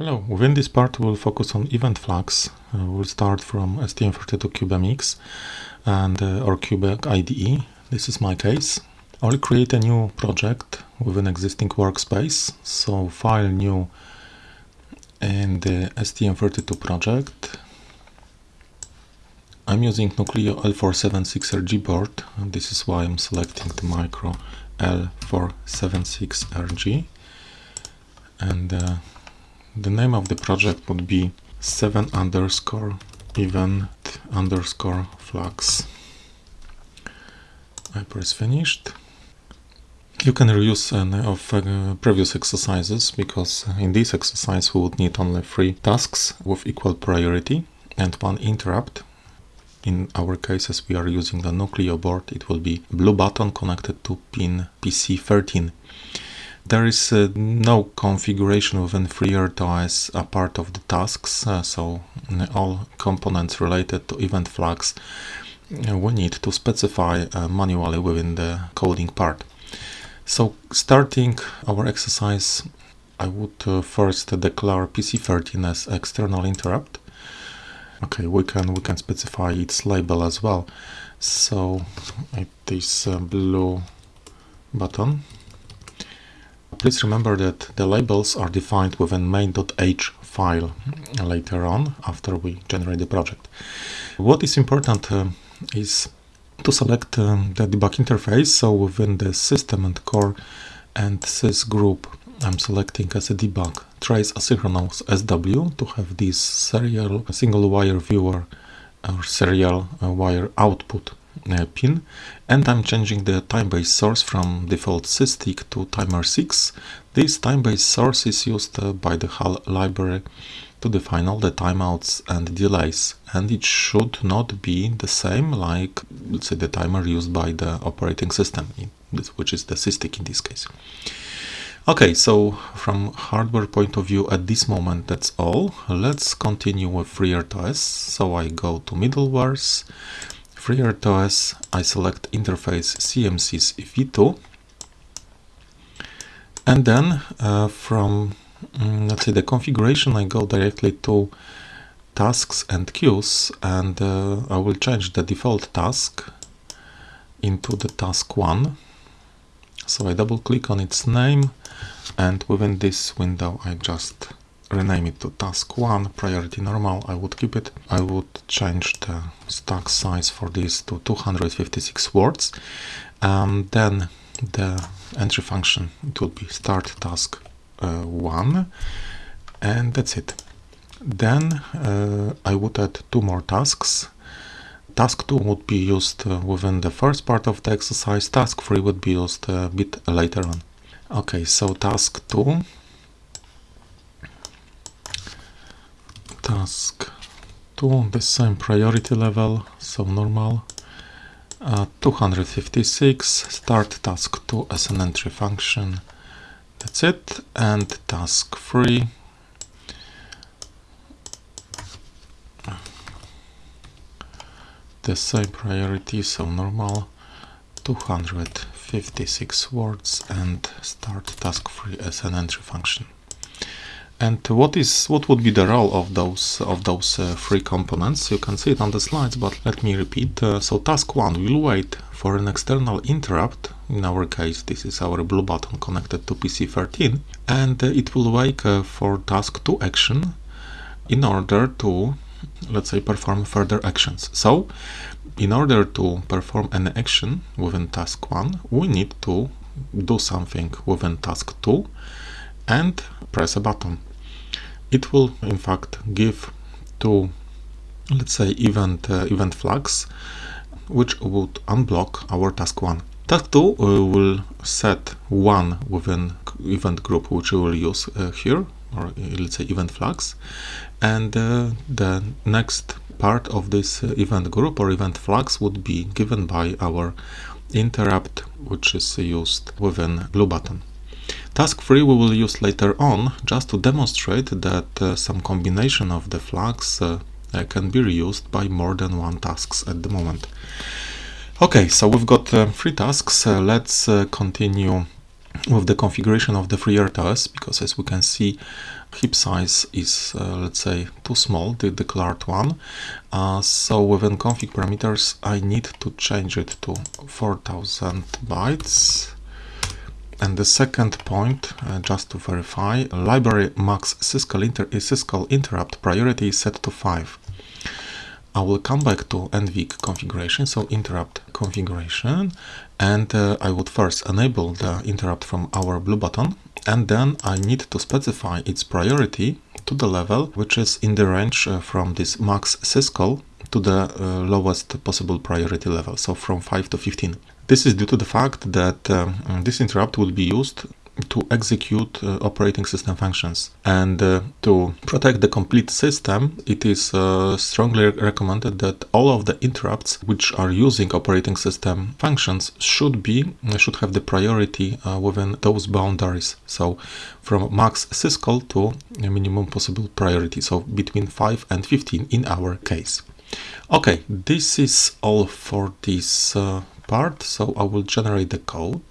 Hello, within this part we'll focus on event flags. Uh, we'll start from STM32CubeMX and uh, or Cube IDE. This is my case. I'll create a new project with an existing workspace. So file new in the STM32 project. I'm using Nucleo L476RG board and this is why I'm selecting the micro L476RG and uh, the name of the project would be 7 underscore event underscore flags. I press finished. You can reuse any of uh, previous exercises because in this exercise we would need only three tasks with equal priority and one interrupt. In our cases we are using the Nucleo board. It will be blue button connected to pin PC13. There is uh, no configuration within FreeRTOS as a part of the tasks, uh, so all components related to event flags uh, we need to specify uh, manually within the coding part. So starting our exercise, I would uh, first declare PC13 as external interrupt. Okay, we can we can specify its label as well. So it is blue button Please remember that the labels are defined within main.h file later on after we generate the project. What is important uh, is to select um, the debug interface. So within the system and core and sys group, I'm selecting as a debug trace asynchronous SW to have this serial single wire viewer or serial uh, wire output pin and I'm changing the time-based source from default SysTick to timer 6. This time-based source is used uh, by the HAL library to define all the timeouts and delays and it should not be the same like let's say the timer used by the operating system which is the SysTick in this case. Okay, so from hardware point of view at this moment that's all. Let's continue with FreeRTOS. So I go to middlewares FreeRTOS, I select interface CMSIS v2 and then uh, from um, let's say the configuration I go directly to tasks and queues and uh, I will change the default task into the task 1 so I double click on its name and within this window I just rename it to task 1 priority normal. I would keep it. I would change the stack size for this to 256 words. Um, then the entry function it will be start task uh, 1 and that's it. Then uh, I would add two more tasks. Task 2 would be used uh, within the first part of the exercise. Task 3 would be used a bit later on. Okay so task 2 task to the same priority level, so normal. Uh, 256, start task 2 as an entry function. That's it. And task 3. The same priority, so normal. 256 words and start task 3 as an entry function. And what is what would be the role of those of those uh, three components? You can see it on the slides, but let me repeat. Uh, so task one will wait for an external interrupt. In our case, this is our blue button connected to PC13, and uh, it will wait uh, for task two action in order to, let's say, perform further actions. So, in order to perform an action within task one, we need to do something within task two and press a button it will in fact give two let's say event uh, event flags which would unblock our task 1 task 2 uh, will set one within event group which we will use uh, here or uh, let's say event flags. And uh, the next part of this uh, event group or event flags would be given by our interrupt which is used within blue button Task 3 we will use later on just to demonstrate that uh, some combination of the flags uh, uh, can be reused by more than one tasks at the moment. Okay, so we've got uh, three tasks. Uh, let's continue with the configuration of the FreeRTOS because as we can see heap size is, uh, let's say, too small, the declared one. Uh, so within config parameters, I need to change it to 4000 bytes. And the second point, uh, just to verify, library max syscall, inter syscall interrupt priority is set to 5. I will come back to NVIC configuration, so interrupt configuration, and uh, I would first enable the interrupt from our blue button, and then I need to specify its priority to the level which is in the range uh, from this max syscall to the uh, lowest possible priority level, so from 5 to 15. This is due to the fact that um, this interrupt will be used to execute uh, operating system functions. And uh, to protect the complete system, it is uh, strongly recommended that all of the interrupts which are using operating system functions should be should have the priority uh, within those boundaries. So from max syscall to minimum possible priority. So between 5 and 15 in our case. Okay, this is all for this uh, part. So I will generate the code.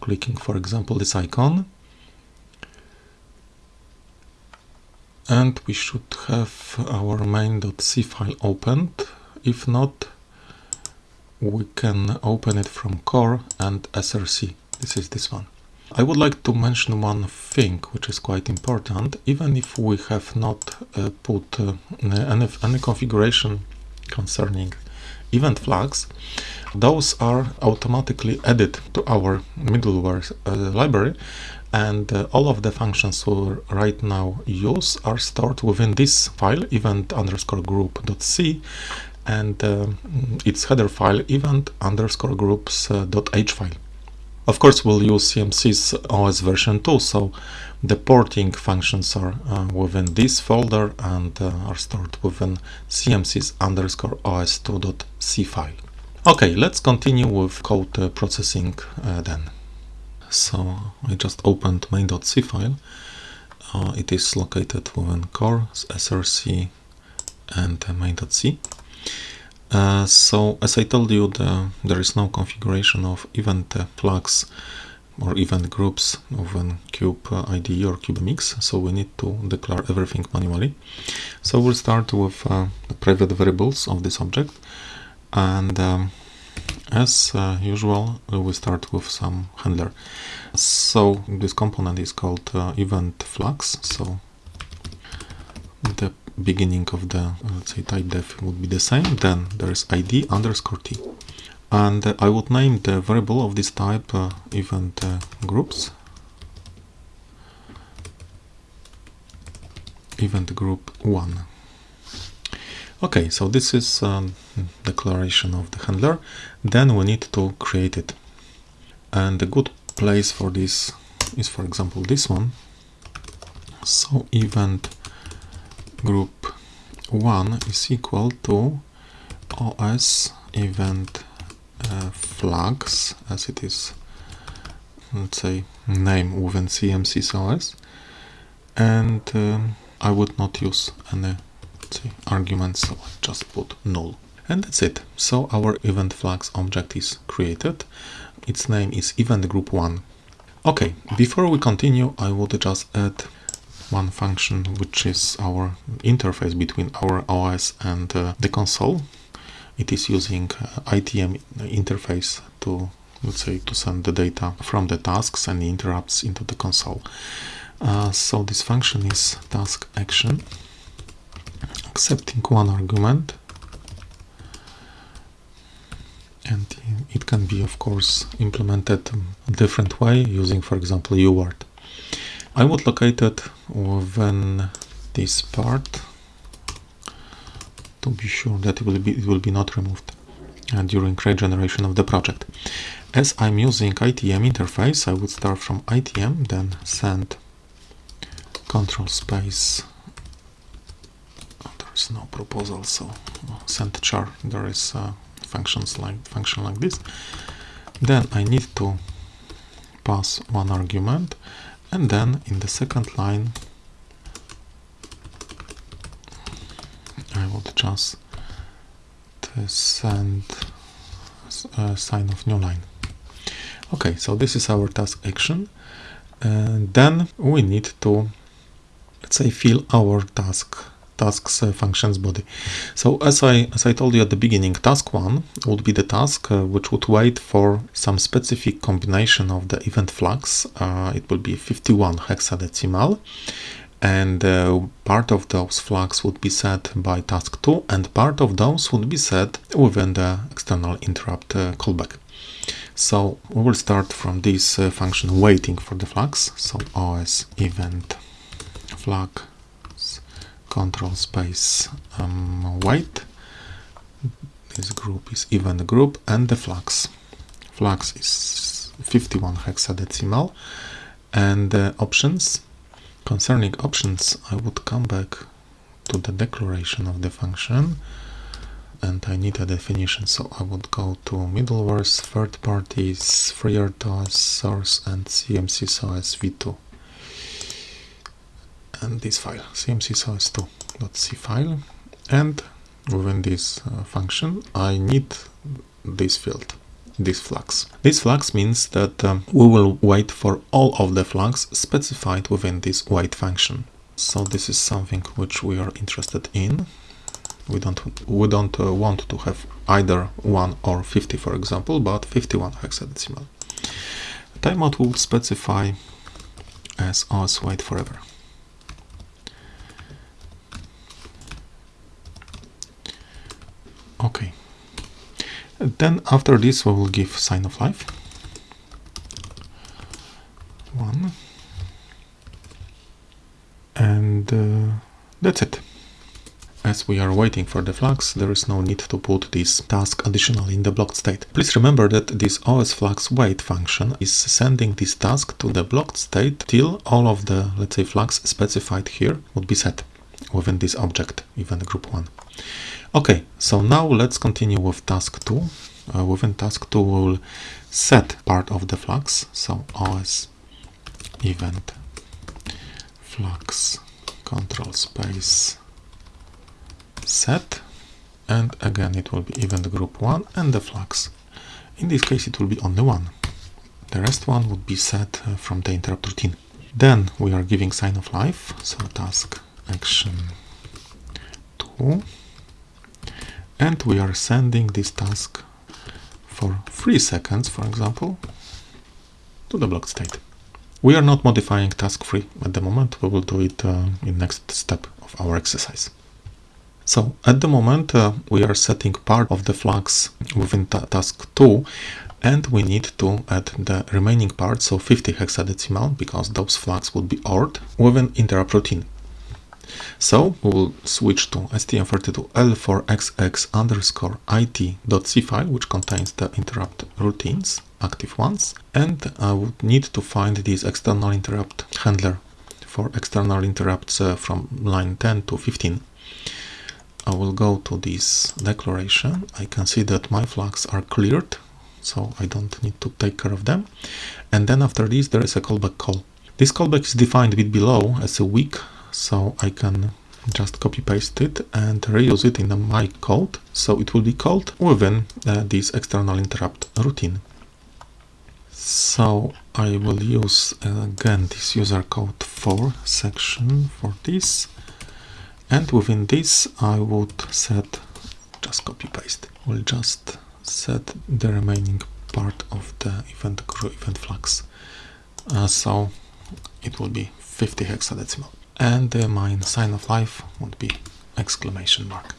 Clicking for example this icon. And we should have our main.c file opened. If not we can open it from core and src. This is this one. I would like to mention one thing which is quite important. Even if we have not uh, put uh, any, any configuration concerning event flags those are automatically added to our middleware uh, library and uh, all of the functions we right now use are stored within this file event underscore group.c and uh, its header file event underscore groups uh, file. Of course, we'll use CMSIS OS version 2, so the porting functions are uh, within this folder and uh, are stored within CMSIS underscore os2.c file. Okay, let's continue with code uh, processing uh, then. So I just opened main.c file. Uh, it is located within core, src and uh, main.c. So as I told you, the, there is no configuration of event flags or event groups within cube IDE or CubeMX, so we need to declare everything manually. So we'll start with the private variables of this object. And um, as uh, usual we start with some handler. So this component is called uh, event flags so the beginning of the let's say type def would be the same. Then there is id underscore t and I would name the variable of this type uh, event uh, groups event group 1 Okay, so this is um, declaration of the handler. Then we need to create it. And a good place for this is, for example, this one. So event group 1 is equal to os event uh, flags, as it is, let's say, name within OS. And um, I would not use any say arguments so I just put null. And that's it. So our event flags object is created. Its name is event group 1 okay before we continue I would just add one function which is our interface between our OS and uh, the console it is using uh, ITM interface to let's say to send the data from the tasks and the interrupts into the console. Uh, so this function is task action. Accepting one argument. And it can be of course implemented a different way using for example uart. I would locate it within this part to be sure that it will be, it will be not removed uh, during regeneration of the project. As I'm using ITM interface, I would start from ITM, then send control space there's no proposal so send char there is uh, functions like function like this then I need to pass one argument and then in the second line I just send a sign of new line okay so this is our task action And then we need to, let's say, fill our task tasks uh, functions body. So as I as I told you at the beginning, task one would be the task uh, which would wait for some specific combination of the event flags. Uh, it will be 51 hexadecimal and uh, part of those flags would be set by task 2 and part of those would be set within the external interrupt uh, callback. So we will start from this uh, function waiting for the flags. So os event flag control space um, wait. This group is event group and the flags. Flags is 51 hexadecimal and uh, options Concerning options, I would come back to the declaration of the function and I need a definition. So I would go to middlewares, third parties, FreeRTOS, source and CMSIS OS v2 and this file cmcsos2.c file. And within this uh, function I need this field this flags. This flags means that um, we will wait for all of the flags specified within this wait function. So this is something which we are interested in. We don't we don't uh, want to have either 1 or 50 for example, but 51 hexadecimal. Timeout will specify as os wait forever. Okay. Then after this we will give sign of life. One. And uh, that's it. As we are waiting for the flags, there is no need to put this task additionally in the blocked state. Please remember that this os flags wait function is sending this task to the blocked state till all of the, let's say, flags specified here would be set within this object, even group 1. Okay, so now let's continue with task 2. Uh, within task 2 we will set part of the flags, so os event flags control space set and again it will be event group 1 and the flags. In this case it will be only one. The rest one would be set uh, from the interrupt routine. Then we are giving sign of life, so task action 2 and we are sending this task for 3 seconds, for example, to the blocked state. We are not modifying task 3 at the moment, we will do it uh, in next step of our exercise. So at the moment uh, we are setting part of the flags within ta task 2 and we need to add the remaining part, so 50 hexadecimal, because those flags would be ORed within interrupt routine. So we will switch to stm32l4xx underscore it.c file, which contains the interrupt routines, active ones, and I would need to find this external interrupt handler for external interrupts uh, from line 10 to 15. I will go to this declaration. I can see that my flags are cleared, so I don't need to take care of them. And then after this, there is a callback call. This callback is defined a bit below as a weak so I can just copy paste it and reuse it in my code. So it will be called within uh, this external interrupt routine. So I will use uh, again this user code for section for this. And within this I would set just copy paste we'll just set the remaining part of the event event flags uh, so it will be 50 hexadecimal and uh, my sign of life would be exclamation mark.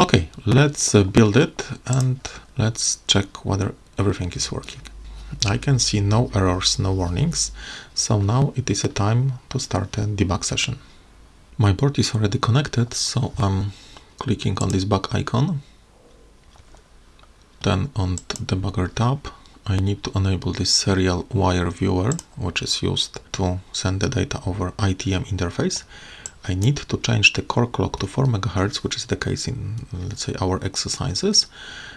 Okay, let's uh, build it and let's check whether everything is working. I can see no errors, no warnings, so now it is a time to start a debug session. My board is already connected, so I'm clicking on this back icon. Then on the debugger tab, I need to enable this serial wire viewer, which is used to send the data over ITM interface. I need to change the core clock to 4 MHz, which is the case in, let's say, our exercises,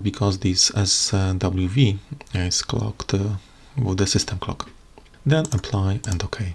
because this SWV is clocked uh, with the system clock. Then apply and OK.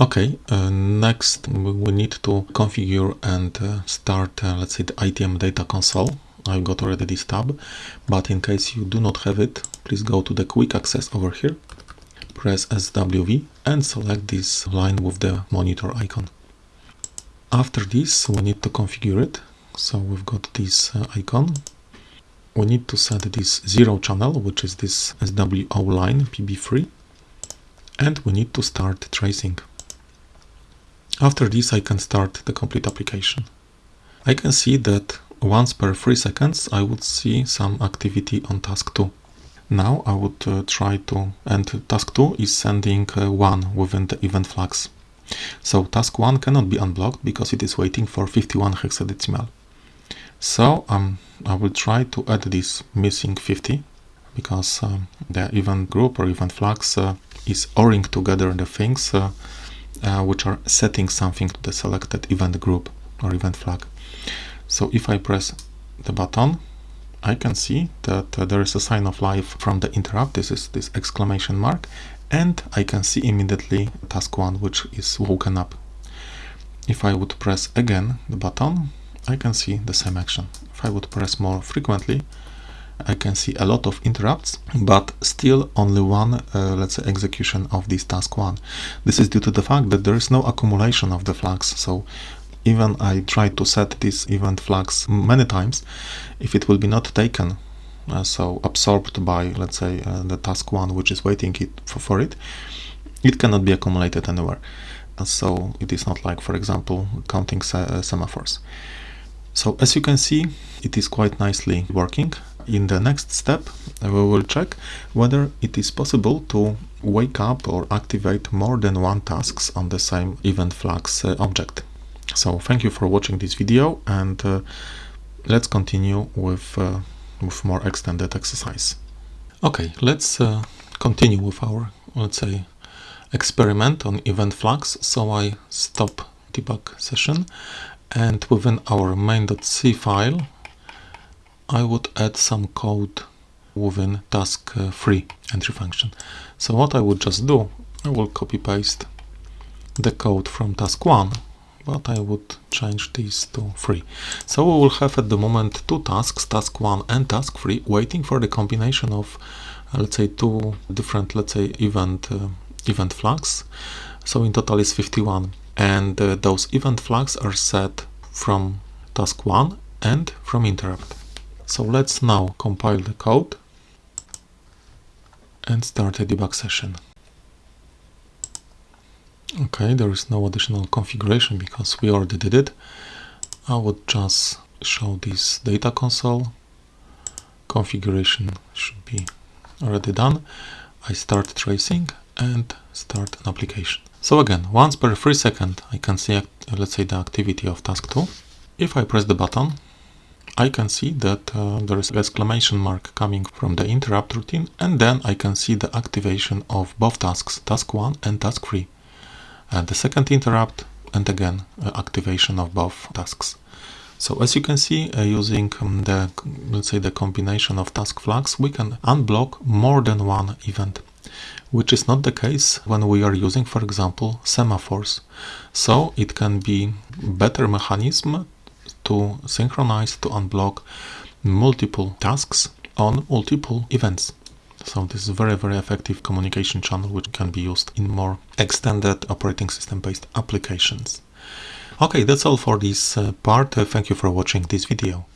Okay, uh, next we need to configure and uh, start, uh, let's say, the ITM data console I've got already this tab, but in case you do not have it, please go to the quick access over here, press SWV and select this line with the monitor icon. After this, we need to configure it. So we've got this uh, icon. We need to set this zero channel, which is this SWO line PB3. And we need to start tracing. After this, I can start the complete application. I can see that once per 3 seconds I would see some activity on task 2. Now I would uh, try to, and task 2 is sending uh, 1 within the event flags. So task 1 cannot be unblocked because it is waiting for 51 hexadecimal. So um, I will try to add this missing 50 because um, the event group or event flags uh, is ORing together the things uh, uh, which are setting something to the selected event group or event flag. So if I press the button, I can see that uh, there is a sign of life from the interrupt. This is this exclamation mark. And I can see immediately task 1, which is woken up. If I would press again the button, I can see the same action. If I would press more frequently, I can see a lot of interrupts, but still only one, uh, let's say, execution of this task one. This is due to the fact that there is no accumulation of the flags. So even I try to set this event flags many times, if it will be not taken, uh, so absorbed by, let's say, uh, the task one, which is waiting it for, for it, it cannot be accumulated anywhere. So it is not like, for example, counting se uh, semaphores. So as you can see, it is quite nicely working. In the next step, we will check whether it is possible to wake up or activate more than one tasks on the same event flags uh, object. So thank you for watching this video and uh, let's continue with, uh, with more extended exercise. Okay, let's uh, continue with our, let's say, experiment on event flags. So I stop debug session and within our main.c file I would add some code within task uh, 3 entry function. So what I would just do, I will copy paste the code from task 1, but I would change these to 3. So we will have at the moment two tasks, task 1 and task 3, waiting for the combination of, uh, let's say, two different, let's say, event, uh, event flags. So in total is 51. And uh, those event flags are set from task 1 and from interrupt. So let's now compile the code and start a debug session. Okay, there is no additional configuration because we already did it. I would just show this data console. Configuration should be already done. I start tracing and start an application. So again, once per 3 second I can see, let's say, the activity of task 2. If I press the button, I can see that uh, there is exclamation mark coming from the interrupt routine and then I can see the activation of both tasks, task 1 and task 3. And the second interrupt and again uh, activation of both tasks. So as you can see, uh, using um, the, let's say the combination of task flags, we can unblock more than one event, which is not the case when we are using, for example, semaphores. So it can be better mechanism to synchronize, to unblock multiple tasks on multiple events. So this is a very, very effective communication channel which can be used in more extended operating system based applications. Okay, that's all for this uh, part. Uh, thank you for watching this video.